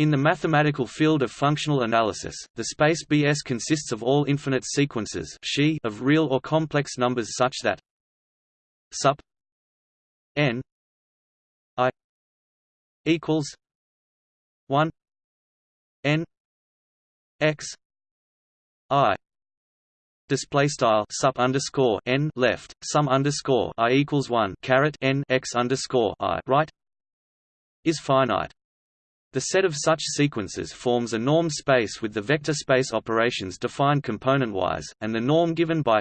In the mathematical field of functional analysis, the space Bs consists of all infinite sequences of real or complex numbers such that sup n i equals 1 n x i display style sup underscore n left sum underscore i equals 1 caret n x underscore i right is finite the set of such sequences forms a norm space with the vector space operations defined component-wise, and the norm given by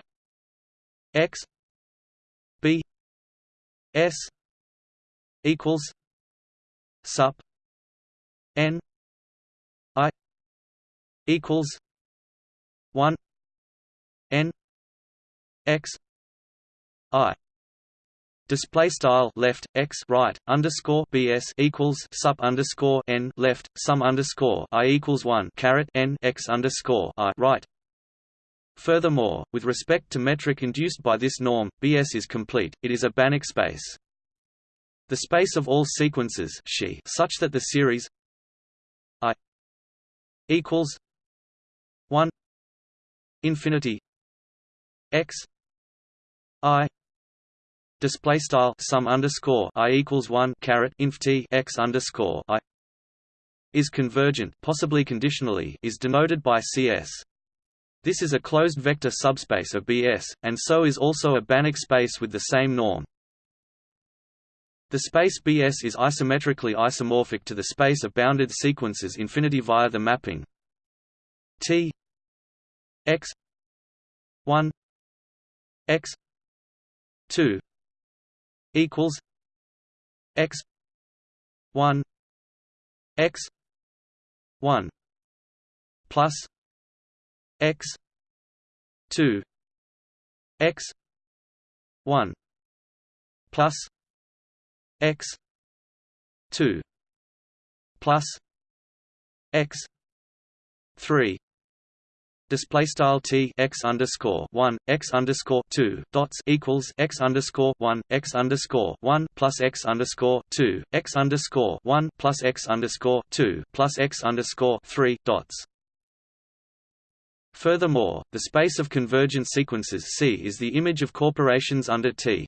x b s equals sup n i equals 1 n x i Display style left x right underscore bs equals sup underscore n left sum underscore i equals one caret n x underscore i right. Furthermore, with respect to metric induced by this norm, Bs is complete. It is a Banach space. The space of all sequences such that the series i equals one infinity x i display style sum underscore i equals one caret inf t x underscore i is convergent, possibly conditionally, is denoted by CS. This is a closed vector subspace of Bs, and so is also a Banach space with the same norm. The space Bs is isometrically isomorphic to the space of bounded sequences infinity via the mapping T x 1 x 2 equals x 1 x 1 plus x 2 x 1 plus x 2 plus x 3 display style t x underscore one x underscore two dots equals x underscore one x underscore one plus x underscore two x underscore one plus x underscore two plus x underscore three dots. Furthermore, the space of convergent sequences C is the image of corporations under T.